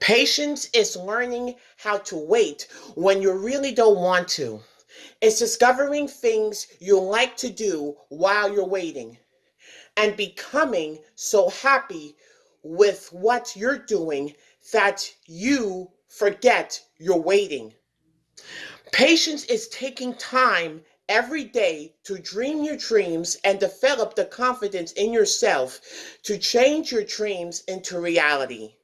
Patience is learning how to wait when you really don't want to. It's discovering things you like to do while you're waiting and becoming so happy with what you're doing that you forget you're waiting. Patience is taking time every day to dream your dreams and develop the confidence in yourself to change your dreams into reality.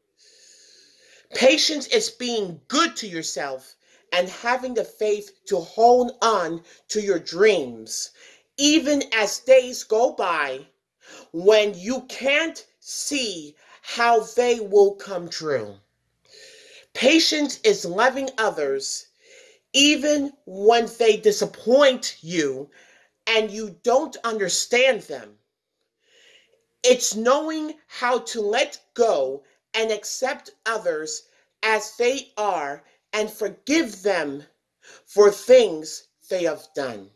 Patience is being good to yourself and having the faith to hold on to your dreams, even as days go by when you can't see how they will come true. Patience is loving others even when they disappoint you and you don't understand them. It's knowing how to let go and accept others as they are and forgive them for things they have done.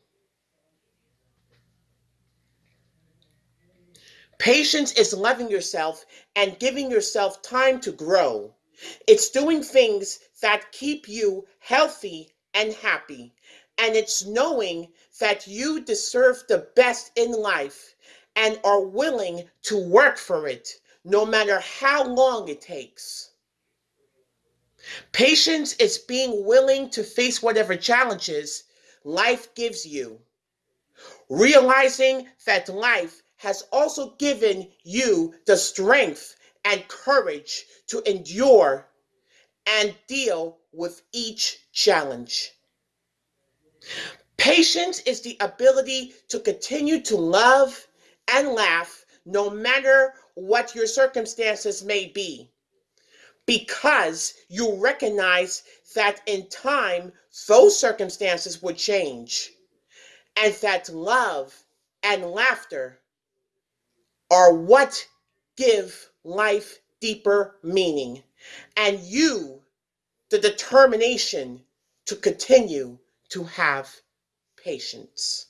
Patience is loving yourself and giving yourself time to grow. It's doing things that keep you healthy and happy. And it's knowing that you deserve the best in life and are willing to work for it, no matter how long it takes. Patience is being willing to face whatever challenges life gives you. Realizing that life has also given you the strength and courage to endure and deal with each challenge. Patience is the ability to continue to love and laugh no matter what your circumstances may be, because you recognize that in time those circumstances would change, and that love and laughter are what give life deeper meaning, and you the determination to continue to have patience.